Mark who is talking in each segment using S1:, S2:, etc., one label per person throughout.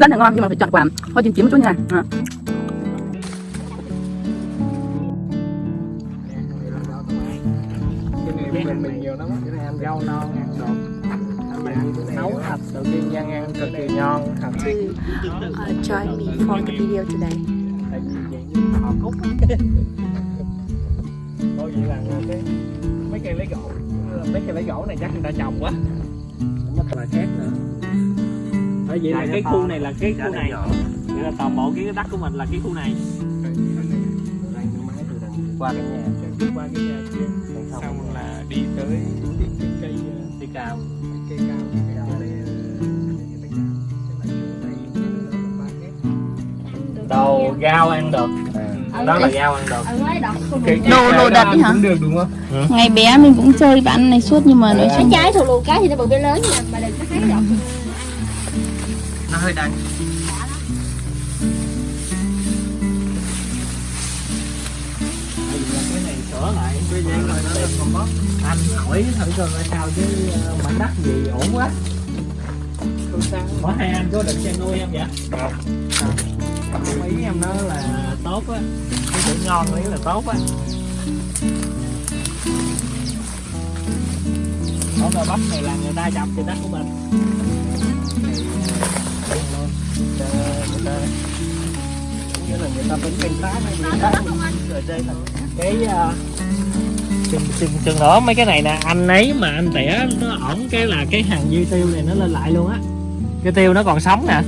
S1: rất là ngon nhưng mà phải chọn quả hơi chín chín một chút nha à.
S2: cái này bên mình mình nhiều lắm cái này ăn rau non ăn đột nấu thịt đầu tiên Giang ăn cực kỳ ngon thịt
S1: Uh, join me for the video today.
S2: Thôi vậy là cái mấy cây lấy gỗ mấy cây lấy gỗ này chắc người ta trồng quá nó là khác nữa ở vậy là cái khu này là cái khu này. Vậy là toàn bộ cái đất của mình là cái khu này. Qua cái nhà qua cái nhà kia xong là đi tới cái, cái cây cây cam cây cam cây cam này đồ rau ăn được. Đó là rau ăn được.
S1: Đồ- đồ đật ấy hả?
S2: cũng được đúng không?
S1: Ngày bé mình cũng chơi bạn này suốt nhưng mà nói
S2: Ờ.
S1: chung
S3: trái thù lù cái thì nó bự bên lớn nha. Mà đừng có thấy độc
S2: nó hơi đắng. Cái này sửa lại cái dây rồi nó còn có anh hỏi thử coi là sao chứ ờ, mảnh đất gì ổn quá. Có hai anh có định chăn nuôi em vậy? Không ý em nói là tốt á. Cái chữ ngon ý là tốt á. Món gò bắp này là người ta trồng thì đất của mình. Người ta tính canh tác người ta rồi đây là cái uh, chừng chừng chừng nữa mấy cái này nè anh ấy mà anh tỉa nó ổn cái là cái hàng dư tiêu này nó lên lại luôn á. Cái tiêu nó còn sống nè.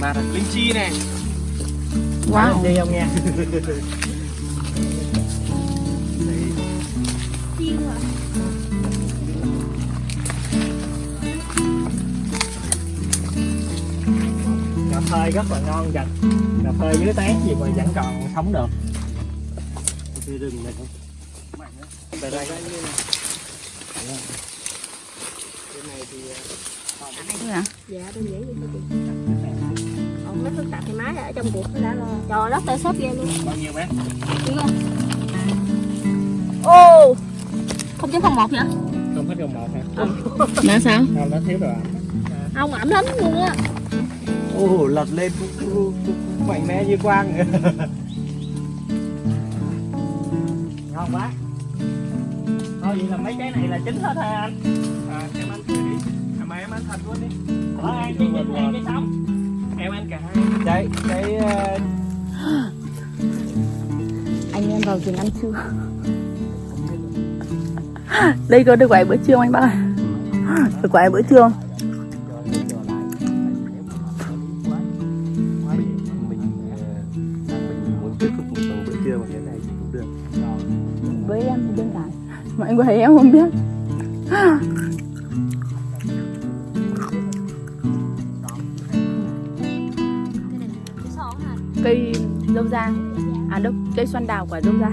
S2: Mà linh chi nè.
S1: Wow.
S2: đi không nha phê rất là ngon dành cà phê dưới tán gì mà vẫn còn sống được. Cái rừng này không về đây. Cái này thì
S3: dạ đơn giản còn mấy phức tạp thì máy ở trong cuộc nó đã lo trời đất tay xếp ghê luôn
S2: bao nhiêu bé
S3: không ô không chấm không một vậy
S2: không hết gần một hả?
S1: Là sao?
S2: không nó thiếu rồi
S3: ông ẩm lắm luôn á
S2: Ồ, lật lên cũng, cũng, cũng mạnh mẽ như quang Ngon quá Thôi vậy là mấy cái này là chính hết hả anh? À, em ăn thử đi à, Mà em ăn thật luôn đi Có ăn cái chính hay cái sống? Em ăn cả hai Đây, cái ờ,
S1: Anh em vào rừng ăn trưa. Đây có được quả bữa trưa không anh bác ơi? Được quả bữa trưa Có thấy em không biết. Cây dâu da. À đâu, cây xoan đào quả dâu da.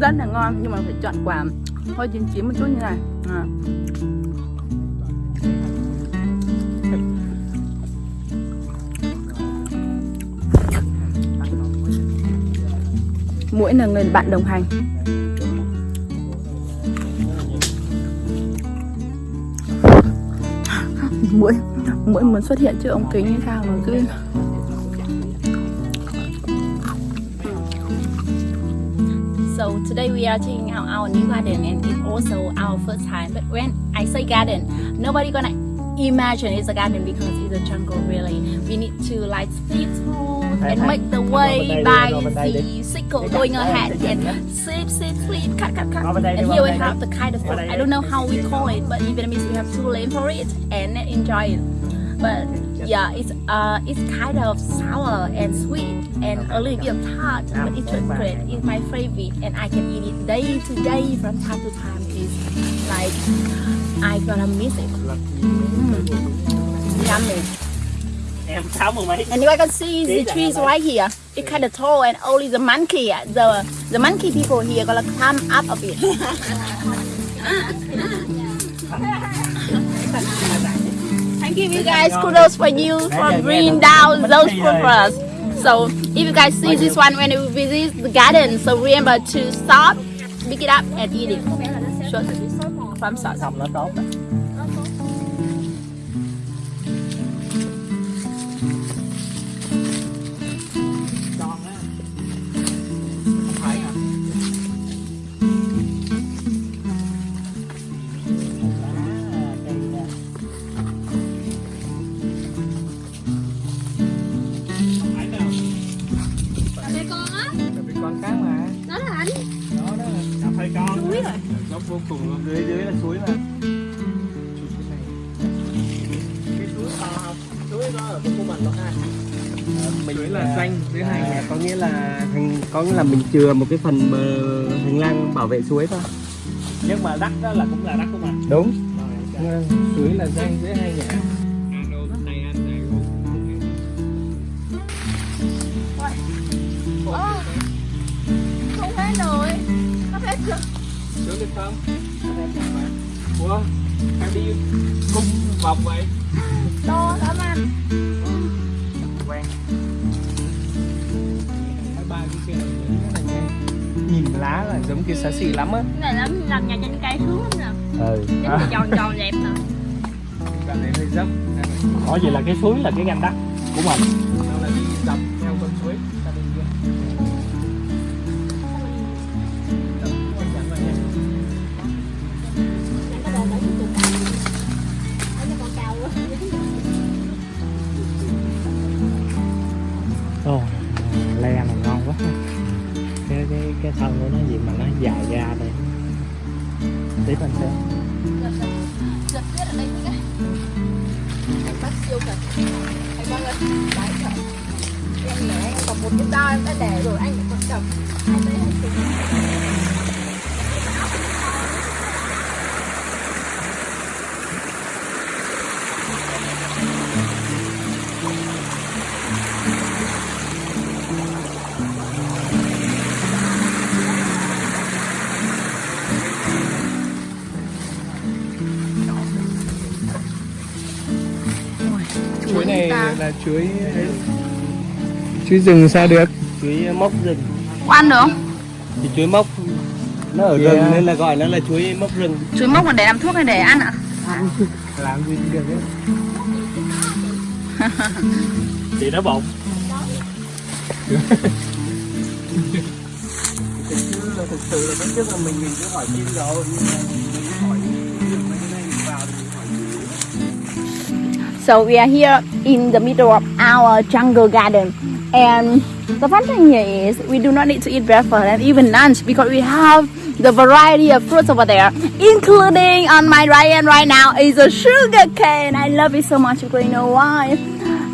S1: Rất là ngon nhưng mà phải chọn quả hơi chín chín một chút như này. À. Mũi là người bạn đồng hành Mũi Mũi muốn xuất hiện trước ống kính như sao mà cứ So today we are checking out our new garden and it's also our first time. But when I say garden, nobody gonna imagine it's a garden because it's a jungle really. We need to like split and make the way by the sickle going ahead and sweep, sweep, sweep, cut, cut, cut. And here we have the kind of fruit. I don't know how we call it, but in Vietnamese we have two name for it and enjoy it. But yeah, it's uh, it's kind of sour and sweet and a little bit of tart, but it's great. It's my favorite, and I can eat it day to day from time to time. It's like I gonna miss it. Mm. Yummy. And you can see the trees right here. It's kind of tall, and only the monkey, the the monkey people here gonna climb up a bit. I give you guys kudos for you for bringing down those fruit for us. So if you guys see this one when you visit the garden, so remember to stop, pick it up, and eat it. Sure. From sauce.
S2: Vô cùng luôn dưới dưới là suối mà cái suối to không suối đó ở của mình đó ha mình suối là xanh dưới
S4: À, có nghĩa là hành có nghĩa là mình chừa một cái phần bờ hành lang bảo vệ suối thôi.
S2: Nhưng mà đất đó là cũng là đất của mình
S4: đúng.
S2: Rồi,
S4: suối là danh dưới hai nhà
S3: Ồ, không hết rồi. Nó hết chưa
S2: xuống được không ủa sao đi cung vòng vậy?
S3: To lắm anh
S2: quen. Hai ba cái kia rất là nhanh nhìn lá là giống kia xá xì lắm á.
S3: Cái này lắm làm nhà trên cây xuống lắm nè.
S4: Ừ.
S3: Là tròn tròn đẹp nè
S2: đoạn này hơi dốc. Có gì là cái suối là cái gành đất của mình nó là đi dọc thân của nó gì mà nó dài ra đây? Tiếp anh xem
S3: Giật tiết ở đây cái Anh bắt siêu Anh lên Em còn một cái em đã để rồi anh còn cầm anh
S4: là chuối chuối rừng sao được
S2: chuối mốc rừng
S1: Có ăn được không?
S4: thì chuối mốc nó ở
S2: Yeah.
S4: rừng nên là gọi nó là chuối mốc rừng
S1: Chuối mốc là để làm thuốc hay để ăn ạ?
S4: làm gì cũng được đấy
S2: chị nó bụng
S4: thực sự là thực sự là trước là mình mình cứ hỏi chim rồi nhưng mà mình cứ hỏi
S1: So we are here in the middle of our jungle garden. And the fun thing here is we do not need to eat breakfast and even lunch because we have the variety of fruits over there, including on my right hand right now is a sugar cane. I love it so much because you know why?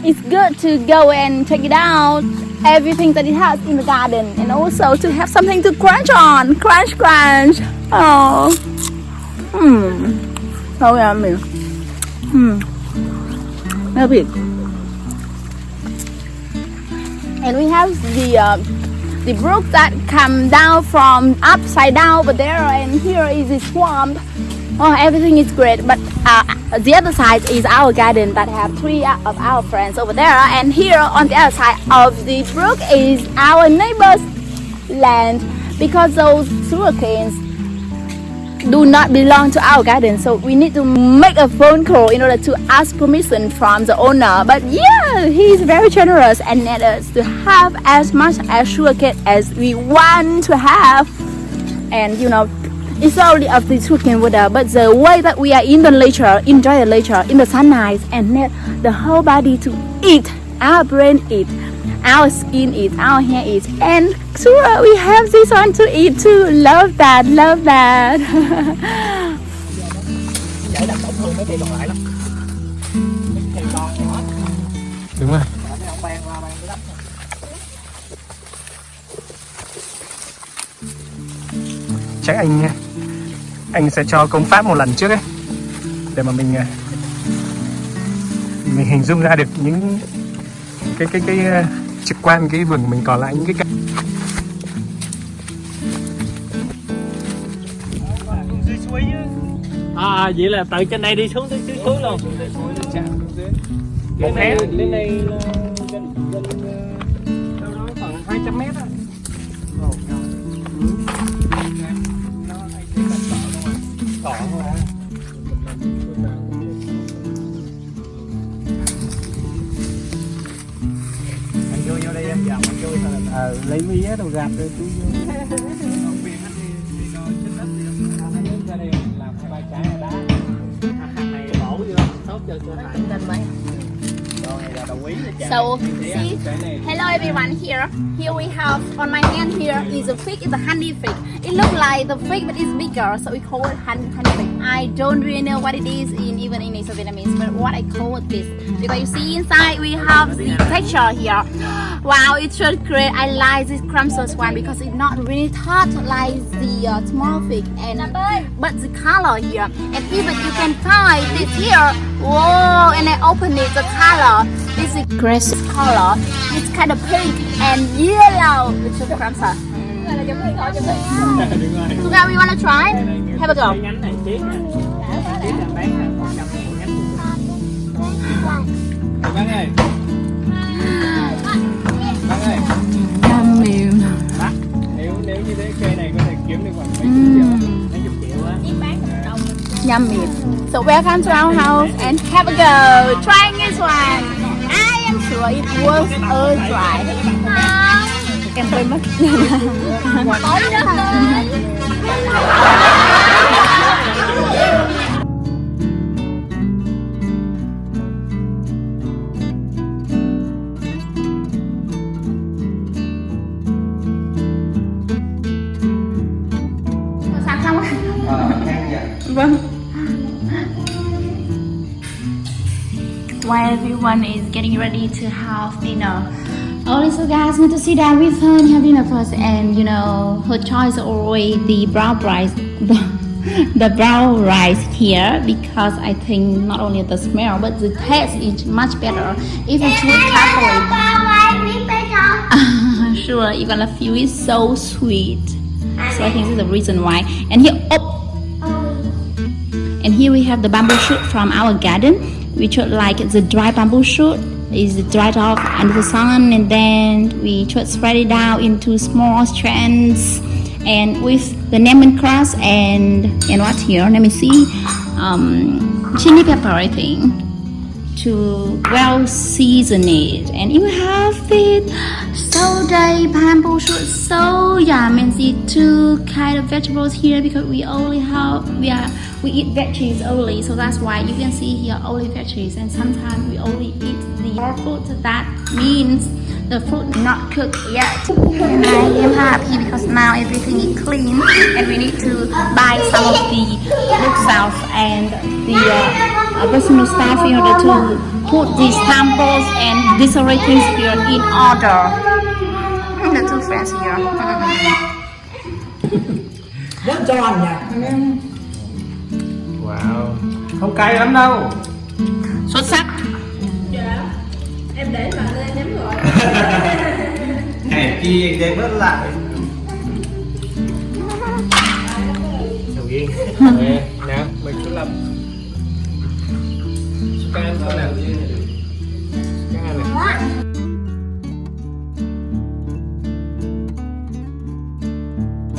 S1: It's good to go and check it out, everything that it has in the garden, and also to have something to crunch on. Crunch, crunch. Oh. Hmm. So yummy. Hmm. Love it. And we have the uh, the brook that come down from upside down over there, and here is the swamp. Oh, everything is great. But uh, the other side is our garden that have three of our friends over there, and here on the other side of the brook is our neighbor's land because those sugarcanes do not belong to our garden so we need to make a phone call in order to ask permission from the owner. But yeah he's very generous and let us to have as much as sugarcane as we want to have. And you know it's only of the sugarcane water but the way that we are in the nature enjoy the nature in the sunlight and let the whole body to eat our brain eat our skin is, our hair is, and sure we have this one to eat too. Love that love that.
S2: Đặt thương mấy cây còn lại cây to nhỏ
S4: đúng rồi.
S2: Mà
S4: chắc anh anh sẽ cho công pháp một lần trước ấy để mà mình à, mình hình dung ra được những cái cái cái à, trực quan cái vườn mình còn lại những cái cây
S2: chứ à vậy là từ trên đây đi xuống tới dưới suối luôn. Một hé
S4: lên đây gần gần đâu đó khoảng 200 mét á ờ, lấy mía đồ gạt rồi chú
S2: làm hai ba trái đá. Hàng này bổ vô tốt cho cơ thể
S3: Tình mấy
S1: So, see, hello everyone here. Here we have, on my hand here is a fig, it's a honey fig. It looks like the fig but it's bigger, so we call it honey, honey fig. I don't really know what it is in even in Vietnamese, but what I call it this. Because you see inside we have the texture here. Wow, it's so great. I like this crumpsus one because it's not really hot like the uh, small fig and but the color here and even you can find this here. Whoa, and I open it, the color is a grass color. It's kind of pink and yellow. It's a
S4: crimson.
S1: So now we want
S4: to try?
S1: Have a go. Yum.
S4: Nếu nếu như cây này có thể kiếm được khoảng mấy chục triệu, mấy chục triệu á.
S1: So welcome to our house and have a go. Trying this one. I am sure it was a try. Em quên mất. Everyone is getting ready to have dinner, all little guys need to sit down with her and have dinner first. And you know, her choice always the brown rice, the, the brown rice here because I think not only the smell but the taste is much better if you choose carefully. sure, even the feel is so sweet. So I think this is the reason why. And here, oh. oh, and here we have the bamboo shoot from our garden, which are like the dry bamboo shoot is dried off under the sun, and then we just spread it out into small strands, and with the lemon lemongrass and and what here? Let me see, um, chili pepper, I think to well season it. And you have it so day bamboo shoot so yum. And see two kind of vegetables here because we only have we are we eat veggies only so that's why you can see here only veggies. And sometimes we only eat the raw fruit. That means the food not cooked yet. And I am happy because now everything is clean and we need to buy some of the look sauce and the uh, personal stuff in order to put these samples and disarray things here in order. The two friends here.
S2: rất giòn nhỉ wow. Không cay lắm đâu.
S1: Xuất sắc.
S4: hèn chi anh đem bớt lại.
S2: Sầu riêng nè nè mình cứ làm. Cái em nào cái này